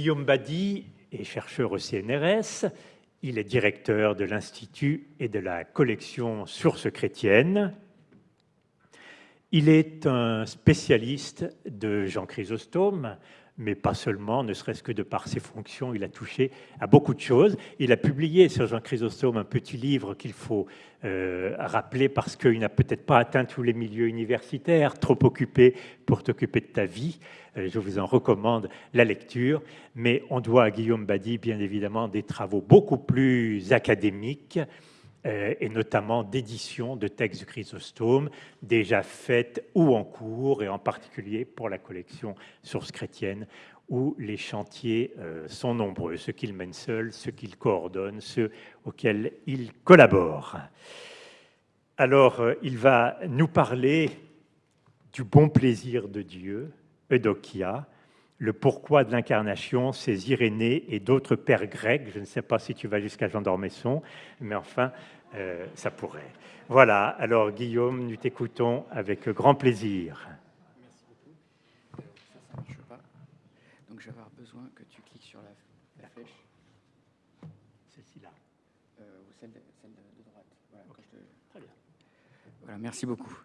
Guillaume Badi est chercheur au CNRS. Il est directeur de l'Institut et de la collection Sources chrétiennes. Il est un spécialiste de Jean Chrysostome, mais pas seulement, ne serait-ce que de par ses fonctions, il a touché à beaucoup de choses. Il a publié sur Jean Chrysostome un petit livre qu'il faut euh, rappeler parce qu'il n'a peut-être pas atteint tous les milieux universitaires, trop occupé pour t'occuper de ta vie. Euh, je vous en recommande la lecture, mais on doit à Guillaume Badi, bien évidemment, des travaux beaucoup plus académiques, et notamment d'édition de textes de Chrysostome déjà faites ou en cours, et en particulier pour la collection Sources chrétiennes, où les chantiers euh, sont nombreux, ceux qu'il mène seul, ceux qu'il coordonne, ceux auxquels il collabore. Alors, euh, il va nous parler du bon plaisir de Dieu, Eudokia, le pourquoi de l'incarnation, c'est Irénée et d'autres pères grecs. Je ne sais pas si tu vas jusqu'à Jean d'Ormesson, mais enfin, euh, ça pourrait. Voilà, alors Guillaume, nous t'écoutons avec grand plaisir. Merci beaucoup. Ça, ça marche pas. Donc je vais avoir besoin que tu cliques sur la, flèche. Celle-ci-là. Euh, ou celle de, droite. Voilà, Très bien. Voilà, merci beaucoup.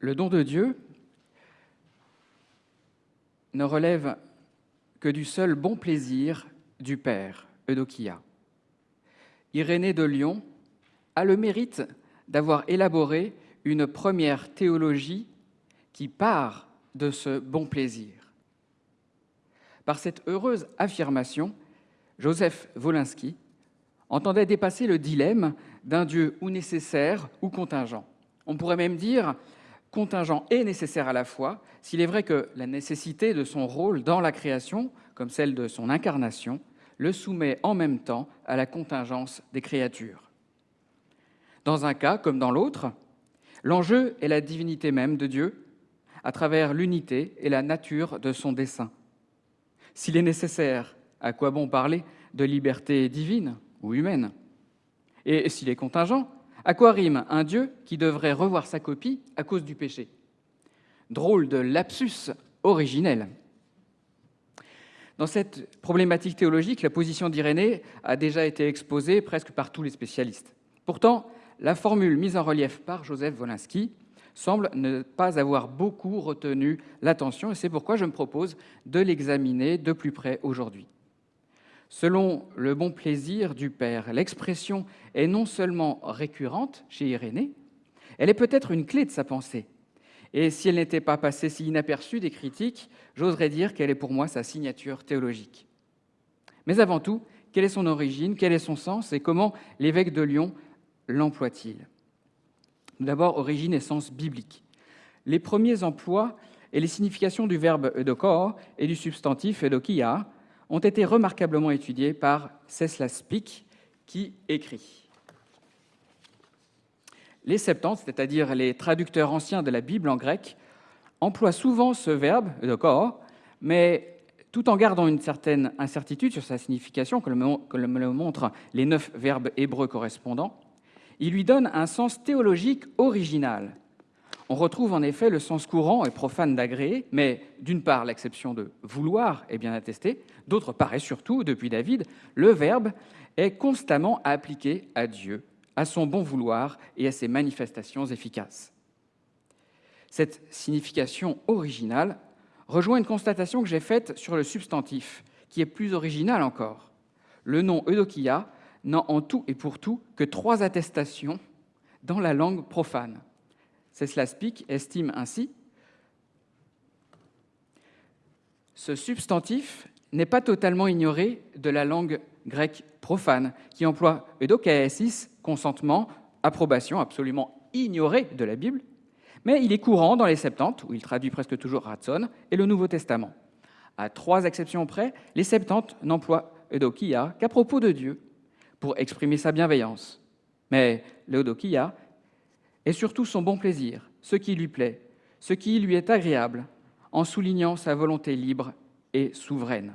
Le don de Dieu ne relève que du seul bon plaisir du Père, Eudokia. Irénée de Lyon a le mérite d'avoir élaboré une première théologie qui part de ce bon plaisir. Par cette heureuse affirmation, Joseph Wolinski entendait dépasser le dilemme d'un Dieu ou nécessaire ou contingent. On pourrait même dire contingent et nécessaire à la fois, s'il est vrai que la nécessité de son rôle dans la création, comme celle de son incarnation, le soumet en même temps à la contingence des créatures. Dans un cas comme dans l'autre, l'enjeu est la divinité même de Dieu, à travers l'unité et la nature de son dessein. S'il est nécessaire, à quoi bon parler de liberté divine ou humaine? Et s'il est contingent, à quoi rime un Dieu qui devrait revoir sa copie à cause du péché? Drôle de lapsus originel. Dans cette problématique théologique, la position d'Irénée a déjà été exposée presque par tous les spécialistes. Pourtant, la formule mise en relief par Joseph Wolinski semble ne pas avoir beaucoup retenu l'attention, et c'est pourquoi je me propose de l'examiner de plus près aujourd'hui. Selon le bon plaisir du Père, l'expression est non seulement récurrente chez Irénée, elle est peut-être une clé de sa pensée. Et si elle n'était pas passée si inaperçue des critiques, j'oserais dire qu'elle est pour moi sa signature théologique. Mais avant tout, quelle est son origine, quel est son sens et comment l'évêque de Lyon l'emploie-t-il? D'abord, origine et sens biblique. Les premiers emplois et les significations du verbe eudokor et du substantif eudokia ont été remarquablement étudiés par Ceslas Pic, qui écrit. Les Septante, c'est-à-dire les traducteurs anciens de la Bible en grec, emploient souvent ce verbe, corps, mais tout en gardant une certaine incertitude sur sa signification, comme me le montrent les neuf verbes hébreux correspondants, ils lui donnent un sens théologique original, on retrouve en effet le sens courant et profane d'agréer, mais d'une part l'exception de vouloir est bien attestée, d'autre part et surtout, depuis David, le verbe est constamment appliqué à Dieu, à son bon vouloir et à ses manifestations efficaces. Cette signification originale rejoint une constatation que j'ai faite sur le substantif, qui est plus originale encore. Le nom Eudokia n'a en tout et pour tout que trois attestations dans la langue profane. Ceslaspic estime ainsi ce substantif n'est pas totalement ignoré de la langue grecque profane, qui emploie eudokaesis, consentement, approbation, absolument ignoré de la Bible, mais il est courant dans les Septante, où il traduit presque toujours ratson, et le Nouveau Testament. À trois exceptions près, les Septante n'emploient eudokia qu'à propos de Dieu, pour exprimer sa bienveillance. Mais l'eudokia et surtout son bon plaisir, ce qui lui plaît, ce qui lui est agréable, en soulignant sa volonté libre et souveraine.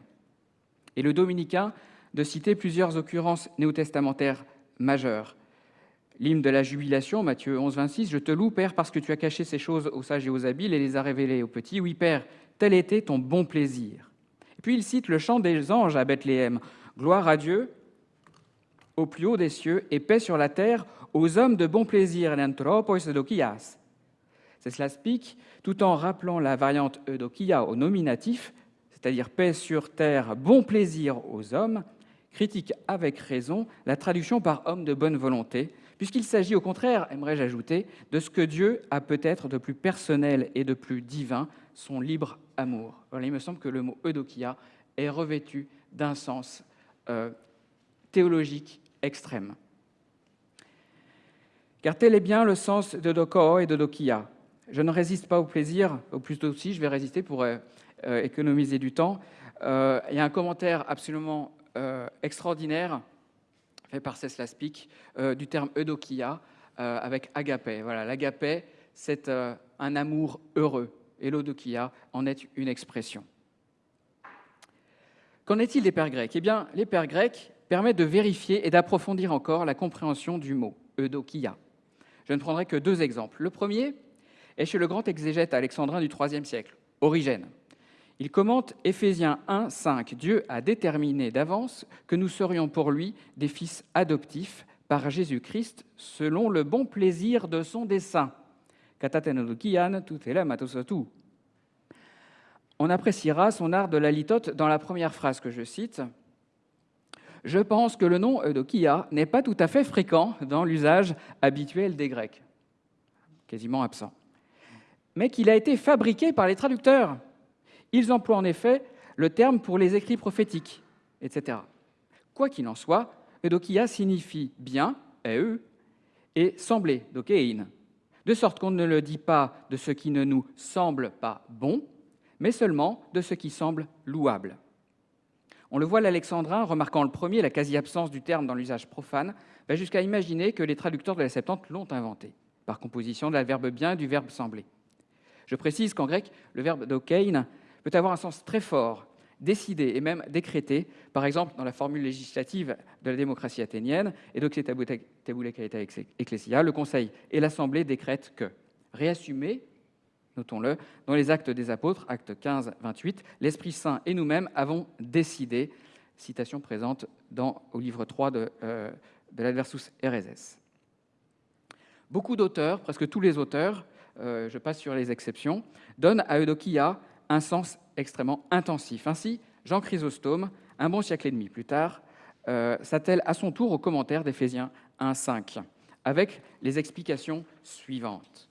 Et le dominicain de citer plusieurs occurrences néo-testamentaires majeures. L'hymne de la jubilation, Matthieu 11, 26, Je te loue, Père, parce que tu as caché ces choses aux sages et aux habiles et les as révélées aux petits. Oui, Père, tel était ton bon plaisir. Puis il cite le chant des anges à Bethléem. Gloire à Dieu au plus haut des cieux et paix sur la terre aux hommes de bon plaisir, C'est cela speak, tout en rappelant la variante eudokia au nominatif, c'est-à-dire paix sur terre, bon plaisir aux hommes, critique avec raison la traduction par homme de bonne volonté, puisqu'il s'agit au contraire, aimerais-je ajouter, de ce que Dieu a peut-être de plus personnel et de plus divin, son libre amour. il me semble que le mot eudokia est revêtu d'un sens euh, théologique extrême. Car tel est bien le sens de et de dokia. Je ne résiste pas au plaisir, au plus aussi, je vais résister pour euh, euh, économiser du temps. il y a un commentaire absolument extraordinaire fait par Cesla Speak, du terme eudokia avec agapé. Voilà, l'agapé, c'est un amour heureux, et l'eudokia en est une expression. Qu'en est-il des pères grecs? Eh bien, les pères grecs permettent de vérifier et d'approfondir encore la compréhension du mot eudokia. Je ne prendrai que deux exemples. Le premier est chez le grand exégète alexandrin du IIIe siècle, Origène. Il commente Éphésiens 1, 5. Dieu a déterminé d'avance que nous serions pour lui des fils adoptifs par Jésus-Christ selon le bon plaisir de son dessein. On appréciera son art de la litote dans la première phrase que je cite. Je pense que le nom Eudokia n'est pas tout à fait fréquent dans l'usage habituel des Grecs, quasiment absent, mais qu'il a été fabriqué par les traducteurs. Ils emploient en effet le terme pour les écrits prophétiques, etc. Quoi qu'il en soit, Eudokia signifie bien, e, et sembler, de sorte qu'on ne le dit pas de ce qui ne nous semble pas bon, mais seulement de ce qui semble louable. On le voit l'alexandrin, remarquant le premier la quasi-absence du terme dans l'usage profane, va jusqu'à imaginer que les traducteurs de la Septante l'ont inventé, par composition de la verbe bien et du verbe sembler. Je précise qu'en grec, le verbe dokein peut avoir un sens très fort, décidé et même décrété, par exemple dans la formule législative de la démocratie athénienne, et donc ecclesia, le Conseil et l'Assemblée décrètent que, réassumé, notons-le, dans les actes des apôtres, acte 15, 28, l'Esprit Saint et nous-mêmes avons décidé, citation présente dans, au livre 3 de, euh, de l'Adversus Ereses. Beaucoup d'auteurs, presque tous les auteurs, euh, je passe sur les exceptions, donnent à Eudokia un sens extrêmement intensif. Ainsi, Jean Chrysostome, un bon siècle et demi plus tard, euh, s'attelle à son tour au commentaire d'Éphésiens 1.5, avec les explications suivantes.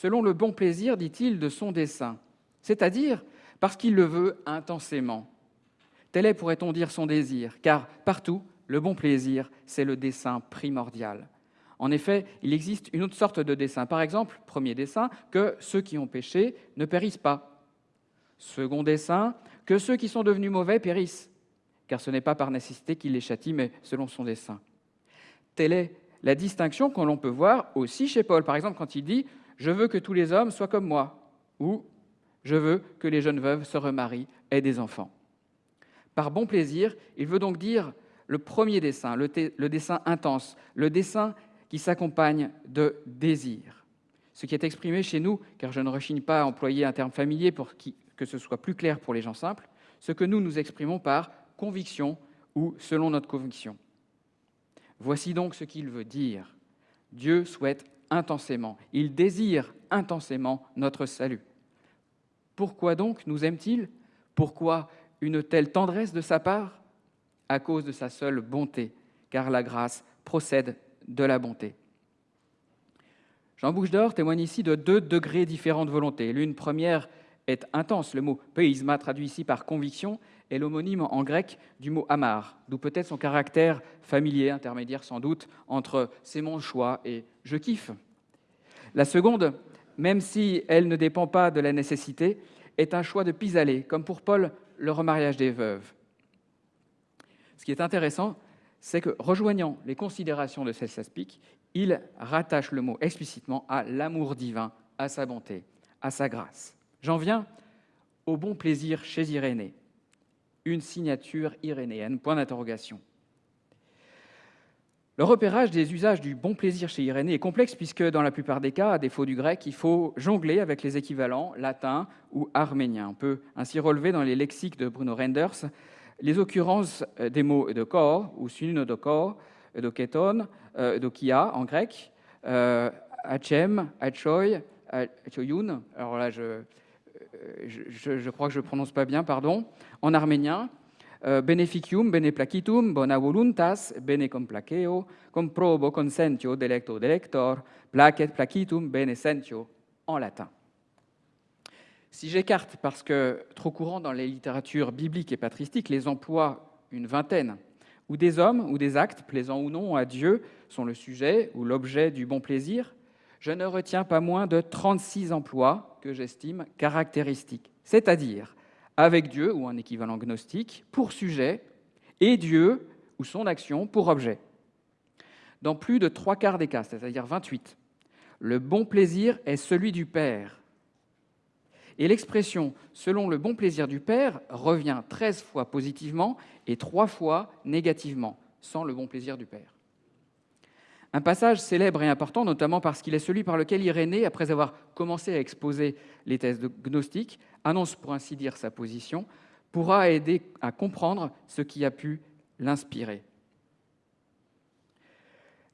Selon le bon plaisir, dit-il, de son dessein, c'est-à-dire parce qu'il le veut intensément. Tel est, pourrait-on dire, son désir, car partout, le bon plaisir, c'est le dessein primordial. En effet, il existe une autre sorte de dessein. Par exemple, premier dessein, que ceux qui ont péché ne périssent pas. Second dessein, que ceux qui sont devenus mauvais périssent, car ce n'est pas par nécessité qu'il les châtie, mais selon son dessein. Telle est la distinction que l'on peut voir aussi chez Paul, par exemple, quand il dit Je veux que tous les hommes soient comme moi, ou Je veux que les jeunes veuves se remarient, aient des enfants. Par bon plaisir, il veut donc dire le premier dessein, le, le dessein intense, le dessein qui s'accompagne de désir. Ce qui est exprimé chez nous, car je ne rechigne pas à employer un terme familier pour que ce soit plus clair pour les gens simples, ce que nous nous exprimons par conviction ou selon notre conviction. Voici donc ce qu'il veut dire. Dieu souhaite intensément, il désire intensément notre salut. Pourquoi donc nous aime-t-il? Pourquoi une telle tendresse de sa part? À cause de sa seule bonté, car la grâce procède de la bonté. Jean Bouche d'Or témoigne ici de deux degrés différents de volonté. L'une première est intense. Le mot peisma, traduit ici par conviction, est l'homonyme en grec du mot amar, d'où peut-être son caractère familier, intermédiaire sans doute, entre c'est mon choix et je kiffe. La seconde, même si elle ne dépend pas de la nécessité, est un choix de pis-aller, comme pour Paul, le remariage des veuves. Ce qui est intéressant, c'est que, rejoignant les considérations de Celsaspic, il rattache le mot explicitement à l'amour divin, à sa bonté, à sa grâce. J'en viens au bon plaisir chez Irénée, une signature irénéenne. Le repérage des usages du bon plaisir chez Irénée est complexe puisque dans la plupart des cas, à défaut du grec, il faut jongler avec les équivalents latins ou arméniens. On peut ainsi relever dans les lexiques de Bruno Renders les occurrences euh, des mots de corps ou corps, de keton, de kia en grec, euh, achem, achoy, achoyun. Alors là, je, je, je, crois que je ne prononce pas bien, pardon. En arménien, eh, beneficium, bene placitum, bona voluntas, bene complaceo, comprobo consentio delecto delector, placet placitum, bene sentio, en latin. Si j'écarte, parce que trop courant dans les littératures bibliques et patristiques, les emplois, une vingtaine, où des hommes ou des actes, plaisants ou non à Dieu, sont le sujet ou l'objet du bon plaisir, je ne retiens pas moins de 36 emplois que j'estime caractéristiques, c'est-à-dire avec Dieu ou un équivalent gnostique pour sujet et Dieu ou son action pour objet. Dans plus de trois quarts des cas, c'est-à-dire 28, le bon plaisir est celui du Père. Et l'expression selon le bon plaisir du Père revient 13 fois positivement et 3 fois négativement, sans le bon plaisir du Père. Un passage célèbre et important, notamment parce qu'il est celui par lequel Irénée, après avoir commencé à exposer les thèses gnostiques, annonce pour ainsi dire sa position, pourra aider à comprendre ce qui a pu l'inspirer.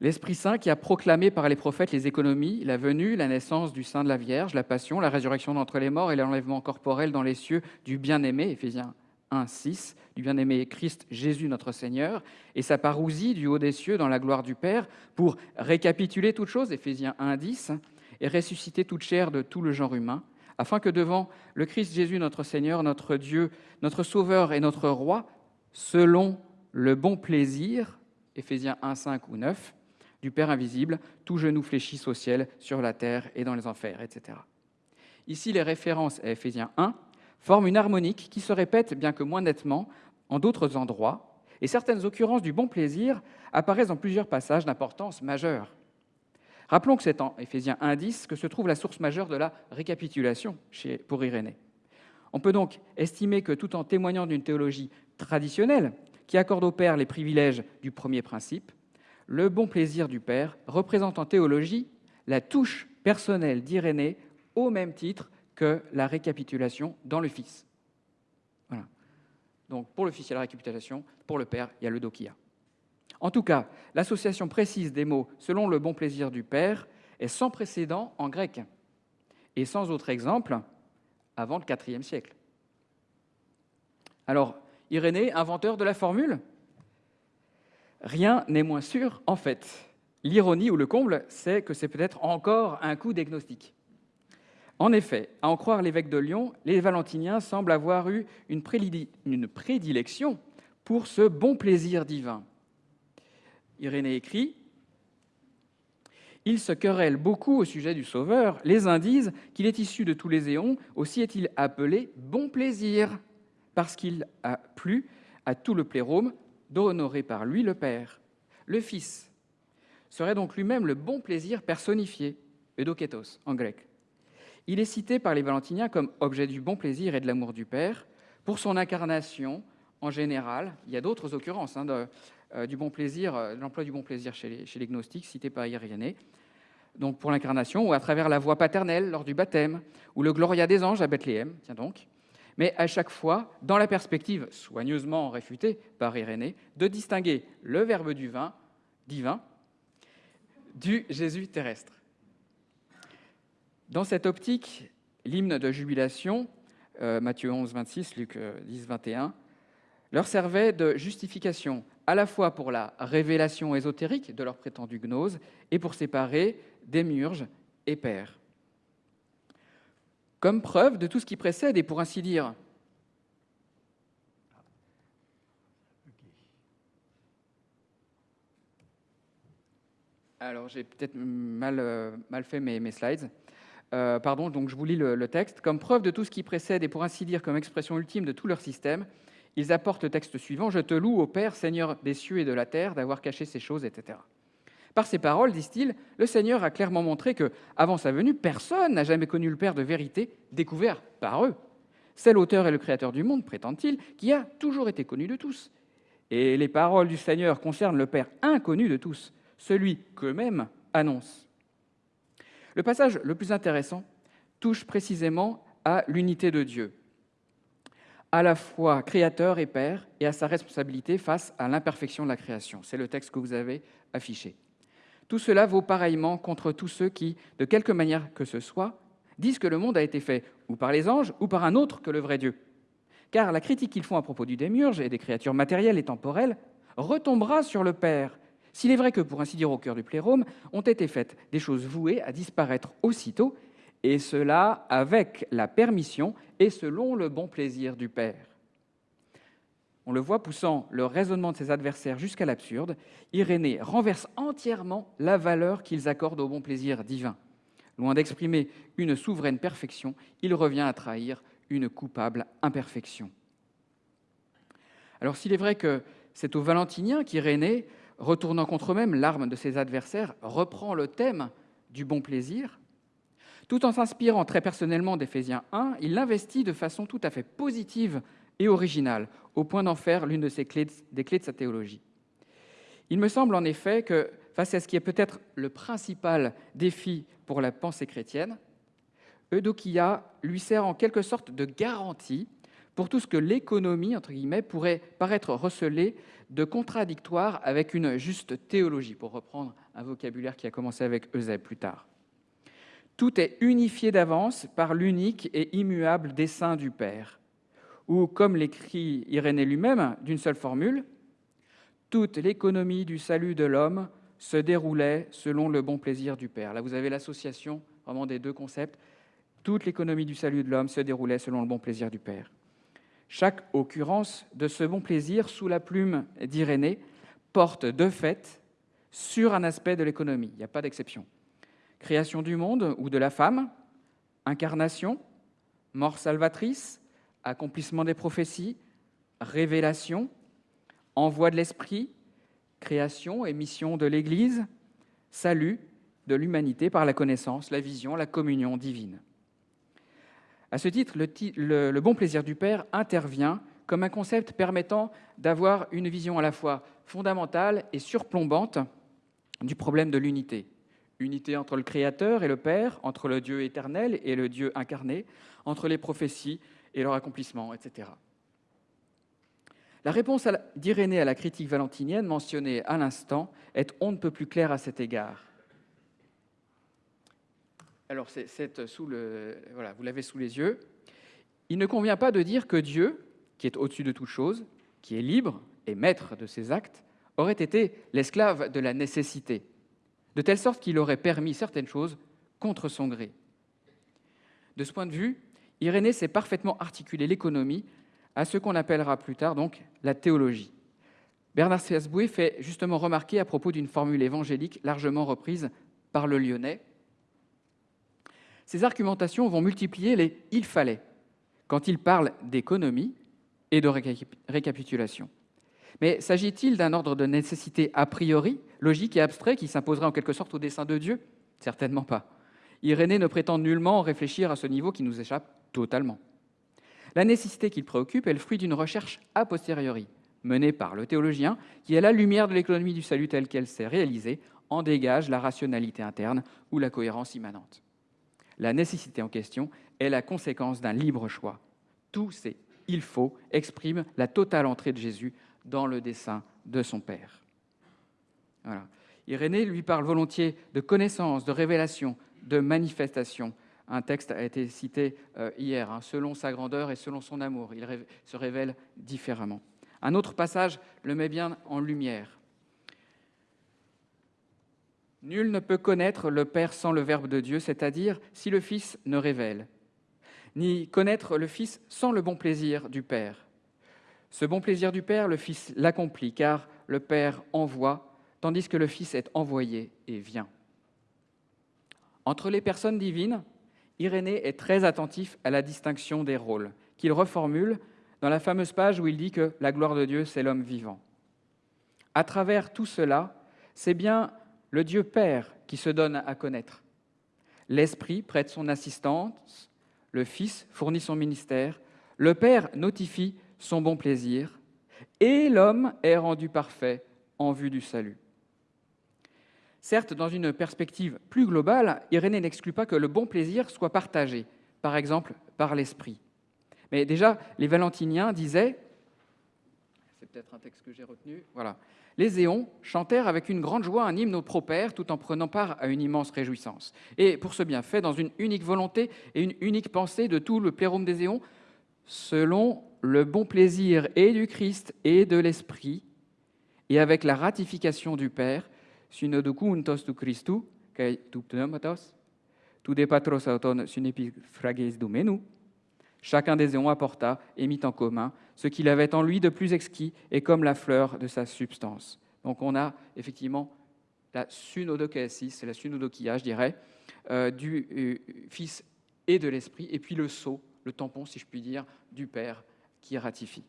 L'Esprit Saint qui a proclamé par les prophètes les économies, la venue, la naissance du sein de la Vierge, la passion, la résurrection d'entre les morts et l'enlèvement corporel dans les cieux du bien-aimé, Éphésiens 1, 6, du bien-aimé Christ Jésus notre Seigneur, et sa parousie du haut des cieux dans la gloire du Père, pour récapituler toutes choses, Éphésiens 1, 10, et ressusciter toute chair de tout le genre humain, afin que devant le Christ Jésus notre Seigneur, notre Dieu, notre Sauveur et notre Roi, selon le bon plaisir, Éphésiens 1, 5 ou 9, du Père invisible, tout genou fléchisse au ciel, sur la terre et dans les enfers, etc. Ici, les références à Éphésiens 1 forment une harmonique qui se répète, bien que moins nettement, en d'autres endroits, et certaines occurrences du bon plaisir apparaissent dans plusieurs passages d'importance majeure. Rappelons que c'est en Éphésiens 1.10 que se trouve la source majeure de la récapitulation pour Irénée. On peut donc estimer que tout en témoignant d'une théologie traditionnelle qui accorde au Père les privilèges du premier principe, le bon plaisir du Père représente en théologie la touche personnelle d'Irénée au même titre que la récapitulation dans le Fils. Voilà. Donc pour le Fils, il y a la récapitulation, pour le Père, il y a le dokia. En tout cas, l'association précise des mots selon le bon plaisir du Père est sans précédent en grec et sans autre exemple avant le IVe siècle. Alors, Irénée, inventeur de la formule Rien n'est moins sûr en fait. L'ironie ou le comble, c'est que c'est peut-être encore un coup d'agnostic. En effet, à en croire l'évêque de Lyon, les Valentiniens semblent avoir eu une prédilection pour ce bon plaisir divin. Irénée écrit Il se querelle beaucoup au sujet du Sauveur. Les uns disent qu'il est issu de tous les éons, aussi est-il appelé bon plaisir, parce qu'il a plu à tout le plérome d'honorer par lui le Père. Le Fils serait donc lui-même le bon plaisir personnifié, eudoketos en grec. Il est cité par les Valentiniens comme objet du bon plaisir et de l'amour du Père pour son incarnation en général. Il y a d'autres occurrences hein, de, euh, du bon plaisir, euh, l'emploi du bon plaisir chez les, chez les gnostiques, cité par Irénée, donc pour l'incarnation, ou à travers la voix paternelle lors du baptême, ou le Gloria des anges à Bethléem, tiens donc, mais à chaque fois dans la perspective, soigneusement réfutée par Irénée, de distinguer le verbe du vin, divin du Jésus terrestre. Dans cette optique, l'hymne de jubilation, euh, Matthieu 11, 26, Luc 10, 21, leur servait de justification à la fois pour la révélation ésotérique de leur prétendue gnose et pour séparer démiurge et père. Comme preuve de tout ce qui précède et pour ainsi dire Alors, j'ai peut-être mal, euh, mal, fait mes slides. Euh, pardon, donc je vous lis le, texte. Comme preuve de tout ce qui précède et pour ainsi dire comme expression ultime de tout leur système, ils apportent le texte suivant Je te loue, ô Père, Seigneur des cieux et de la terre, d'avoir caché ces choses, etc. Par ces paroles, disent-ils, le Seigneur a clairement montré que, avant sa venue, personne n'a jamais connu le Père de vérité, découvert par eux. C'est l'auteur et le créateur du monde, prétend-il, qui a toujours été connu de tous. Et les paroles du Seigneur concernent le Père inconnu de tous, celui qu'eux-mêmes annoncent. Le passage le plus intéressant touche précisément à l'unité de Dieu, à la fois créateur et Père, et à sa responsabilité face à l'imperfection de la création. C'est le texte que vous avez affiché. Tout cela vaut pareillement contre tous ceux qui, de quelque manière que ce soit, disent que le monde a été fait ou par les anges ou par un autre que le vrai Dieu. Car la critique qu'ils font à propos du démiurge et des créatures matérielles et temporelles retombera sur le Père, s'il est vrai que, pour ainsi dire au cœur du plérome, ont été faites des choses vouées à disparaître aussitôt, et cela avec la permission et selon le bon plaisir du Père. On le voit poussant le raisonnement de ses adversaires jusqu'à l'absurde, Irénée renverse entièrement la valeur qu'ils accordent au bon plaisir divin. Loin d'exprimer une souveraine perfection, il revient à trahir une coupable imperfection. Alors s'il est vrai que c'est au Valentinien qu'Irénée, retournant contre eux-mêmes l'arme de ses adversaires, reprend le thème du bon plaisir, tout en s'inspirant très personnellement d'Éphésiens 1, il l'investit de façon tout à fait positive et originale, au point d'en faire l'une des clés de sa théologie. Il me semble en effet que, face à ce qui est peut-être le principal défi pour la pensée chrétienne, Eudokia lui sert en quelque sorte de garantie pour tout ce que l'économie, entre guillemets, pourrait paraître recelé de contradictoire avec une juste théologie, pour reprendre un vocabulaire qui a commencé avec Eusèbe plus tard. Tout est unifié d'avance par l'unique et immuable dessein du Père ou, comme l'écrit Irénée lui-même, d'une seule formule, toute l'économie du salut de l'homme se déroulait selon le bon plaisir du Père. Là, vous avez l'association vraiment des deux concepts. Toute l'économie du salut de l'homme se déroulait selon le bon plaisir du Père. Chaque occurrence de ce bon plaisir sous la plume d'Irénée porte de fait sur un aspect de l'économie. Il n'y a pas d'exception. Création du monde ou de la femme, incarnation, mort salvatrice, accomplissement des prophéties, révélation, envoi de l'Esprit, création et mission de l'Église, salut de l'humanité par la connaissance, la vision, la communion divine. À ce titre, le, bon plaisir du Père intervient comme un concept permettant d'avoir une vision à la fois fondamentale et surplombante du problème de l'unité. Unité entre le Créateur et le Père, entre le Dieu éternel et le Dieu incarné, entre les prophéties et leur accomplissement, etc. La réponse d'Irénée à la critique valentinienne mentionnée à l'instant est on ne peut plus claire à cet égard. Alors, c'est sous le, voilà, vous l'avez sous les yeux. Il ne convient pas de dire que Dieu, qui est au-dessus de toute chose, qui est libre et maître de ses actes, aurait été l'esclave de la nécessité, de telle sorte qu'il aurait permis certaines choses contre son gré. De ce point de vue, Irénée sait parfaitement articuler l'économie à ce qu'on appellera plus tard donc la théologie. Bernard Sesboué fait justement remarquer à propos d'une formule évangélique largement reprise par le Lyonnais. Ces argumentations vont multiplier les il fallait quand il parle d'économie et de récapitulation. Mais s'agit-il d'un ordre de nécessité a priori, logique et abstrait qui s'imposerait en quelque sorte au dessein de Dieu? Certainement pas. Irénée ne prétend nullement réfléchir à ce niveau qui nous échappe totalement. La nécessité qu'il préoccupe est le fruit d'une recherche a posteriori, menée par le théologien, qui, à la lumière de l'économie du salut telle qu'elle s'est réalisée, en dégage la rationalité interne ou la cohérence immanente. La nécessité en question est la conséquence d'un libre choix. Tous ces il faut expriment la totale entrée de Jésus dans le dessein de son Père. Voilà. Irénée lui parle volontiers de connaissance, de révélation, de manifestation, un texte a été cité euh, hier, hein, selon sa grandeur et selon son amour. Il se révèle différemment. Un autre passage le met bien en lumière. Nul ne peut connaître le Père sans le Verbe de Dieu, c'est-à-dire si le Fils ne révèle, ni connaître le Fils sans le bon plaisir du Père. Ce bon plaisir du Père, le Fils l'accomplit, car le Père envoie, tandis que le Fils est envoyé et vient. Entre les personnes divines, Irénée est très attentif à la distinction des rôles, qu'il reformule dans la fameuse page où il dit que la gloire de Dieu, c'est l'homme vivant. À travers tout cela, c'est bien le Dieu Père qui se donne à connaître. L'Esprit prête son assistance, le Fils fournit son ministère, le Père notifie son bon plaisir, et l'homme est rendu parfait en vue du salut. Certes, dans une perspective plus globale, Irénée n'exclut pas que le bon plaisir soit partagé, par exemple par l'esprit. Mais déjà, les Valentiniens disaient, peut-être un texte que j'ai retenu, voilà, les éons chantèrent avec une grande joie un hymne au propère tout en prenant part à une immense réjouissance. Et pour ce bienfait, dans une unique volonté et une unique pensée de tout le plérôme des éons, selon le bon plaisir et du Christ et de l'Esprit, et avec la ratification du Père, synodoku untos tu Christu, kai tu pneumatos, tu de patros auton sunepifrages domenu, chacun des éons apporta et mit en commun ce qu'il avait en lui de plus exquis et comme la fleur de sa substance. Donc on a effectivement la sunodokésis, c'est la sunodokia, je dirais, euh, du euh, Fils et de l'Esprit, et puis le sceau, le tampon, si je puis dire, du Père qui ratifie.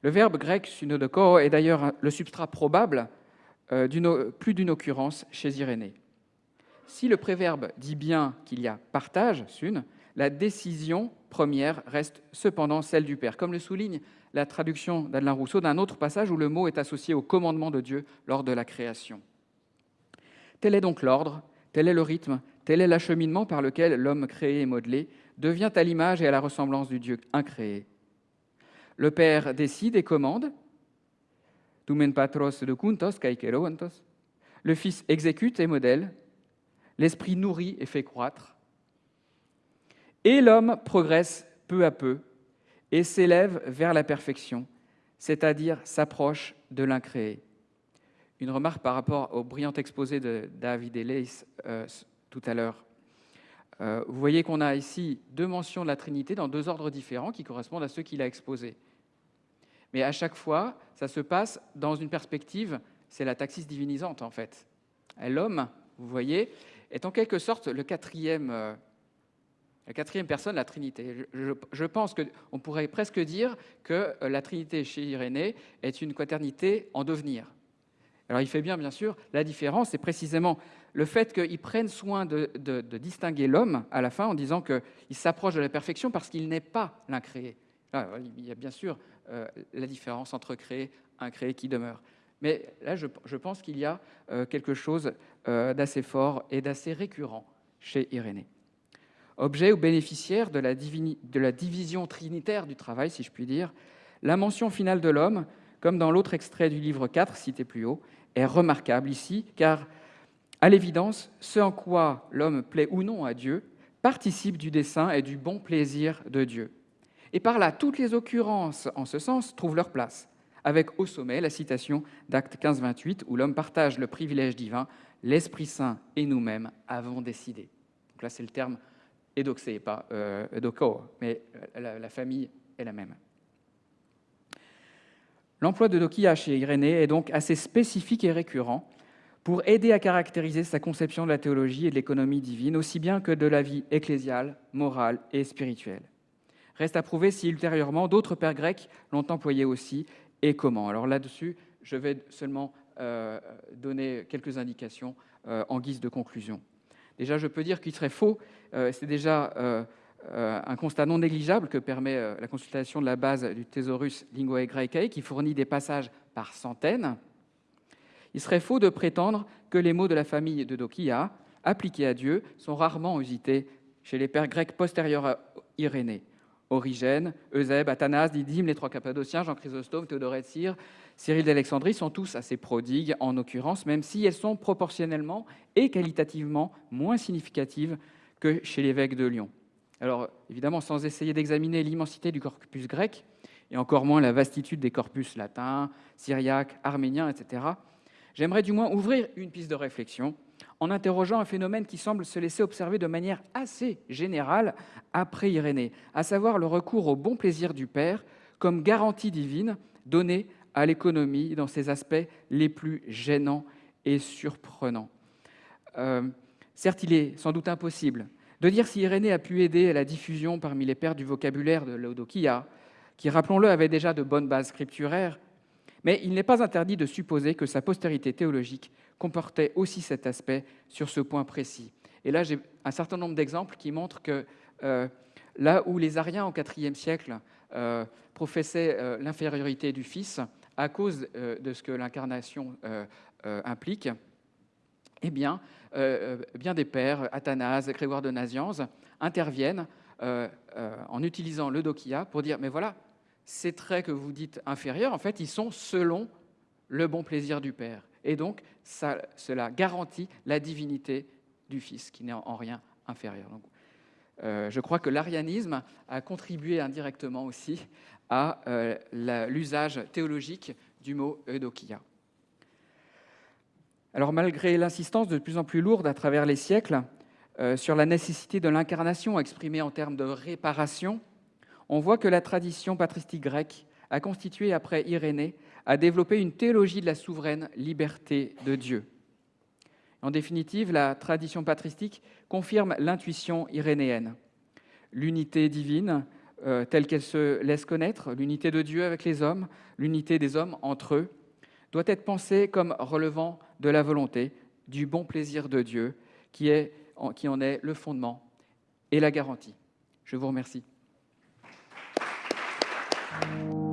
Le verbe grec sunodoko est d'ailleurs le substrat probable euh, plus d'une occurrence chez Irénée. Si le préverbe dit bien qu'il y a partage, sun, la décision première reste cependant celle du Père, comme le souligne la traduction d'Adelin Rousseau d'un autre passage où le mot est associé au commandement de Dieu lors de la création. Tel est donc l'ordre, tel est le rythme, tel est l'acheminement par lequel l'homme créé et modelé devient à l'image et à la ressemblance du Dieu incréé. Le Père décide et commande, patros de le Fils exécute et modèle, l'Esprit nourrit et fait croître, et l'homme progresse peu à peu et s'élève vers la perfection, c'est-à-dire s'approche de l'incréé. Une remarque par rapport au brillant exposé de David Ellis euh, tout à l'heure. Euh, vous voyez qu'on a ici deux mentions de la Trinité dans deux ordres différents qui correspondent à ceux qu'il a exposés. Mais à chaque fois, ça se passe dans une perspective, c'est la taxis divinisante en fait. L'homme, vous voyez, est en quelque sorte le quatrième, euh, la quatrième personne la Trinité. Je, pense qu'on pourrait presque dire que euh, la Trinité chez Irénée est une quaternité en devenir. Alors il fait bien, bien sûr, la différence, c'est précisément le fait qu'il prenne soin de, distinguer l'homme à la fin en disant qu'il s'approche de la perfection parce qu'il n'est pas l'incréé. Il y a bien sûr euh, la différence entre créé, incréé qui demeure. Mais là, je, pense qu'il y a euh, quelque chose d'assez fort et d'assez récurrent chez Irénée. Objet ou bénéficiaire de la, division trinitaire du travail, si je puis dire, la mention finale de l'homme, comme dans l'autre extrait du livre 4 cité plus haut, est remarquable ici, car à l'évidence, ce en quoi l'homme plaît ou non à Dieu participe du dessein et du bon plaisir de Dieu. Et par là, toutes les occurrences en ce sens trouvent leur place, avec au sommet la citation d'Acte 15-28, où l'homme partage le privilège divin, l'Esprit Saint et nous-mêmes avons décidé. Donc là, c'est le terme édoxé, pas euh, mais la, famille est la même. L'emploi de Dokia chez Irénée est donc assez spécifique et récurrent, pour aider à caractériser sa conception de la théologie et de l'économie divine, aussi bien que de la vie ecclésiale, morale et spirituelle. Reste à prouver si ultérieurement d'autres pères grecs l'ont employé aussi et comment. Alors là-dessus, je vais seulement euh, donner quelques indications euh, en guise de conclusion. Déjà, je peux dire qu'il serait faux, euh, c'est déjà un constat non négligeable que permet la consultation de la base du Thesaurus Linguae Graecae, qui fournit des passages par centaines, il serait faux de prétendre que les mots de la famille de Dokia, appliqués à Dieu, sont rarement usités chez les pères grecs postérieurs à Irénée. Origène, Eusèbe, Athanas, Didyme, les trois Cappadociens, Jean Chrysostome, Théodore de Cyril d'Alexandrie sont tous assez prodigues en occurrence, même si elles sont proportionnellement et qualitativement moins significatives que chez l'évêque de Lyon. Alors évidemment, sans essayer d'examiner l'immensité du corpus grec, et encore moins la vastitude des corpus latins, syriaques, arméniens, etc., j'aimerais du moins ouvrir une piste de réflexion en interrogeant un phénomène qui semble se laisser observer de manière assez générale après Irénée, à savoir le recours au bon plaisir du Père comme garantie divine donnée à l'économie dans ses aspects les plus gênants et surprenants. Euh, certes, il est sans doute impossible de dire si Irénée a pu aider à la diffusion parmi les pères du vocabulaire de l'Odokia, qui, rappelons-le, avait déjà de bonnes bases scripturaires, mais il n'est pas interdit de supposer que sa postérité théologique comportait aussi cet aspect sur ce point précis. Et là, j'ai un certain nombre d'exemples qui montrent que euh, là où les Ariens au IVe siècle professait l'infériorité du Fils à cause de ce que l'incarnation implique, eh bien, bien des pères, Athanase, Grégoire de Nazianze, interviennent en utilisant le dokia pour dire, mais voilà, ces traits que vous dites inférieurs, en fait, ils sont selon le bon plaisir du Père. Et donc, cela garantit la divinité du Fils, qui n'est en rien inférieur. Euh, je crois que l'arianisme a contribué indirectement aussi à euh, l'usage théologique du mot eudokia. Alors malgré l'insistance de plus en plus lourde à travers les siècles euh, sur la nécessité de l'incarnation exprimée en termes de réparation, on voit que la tradition patristique grecque a constitué, après Irénée, a développé une théologie de la souveraine liberté de Dieu. En définitive, la tradition patristique confirme l'intuition irénéenne. L'unité divine, euh, telle qu'elle se laisse connaître, l'unité de Dieu avec les hommes, l'unité des hommes entre eux, doit être pensée comme relevant de la volonté, du bon plaisir de Dieu, qui, en est le fondement et la garantie. Je vous remercie. Thank you.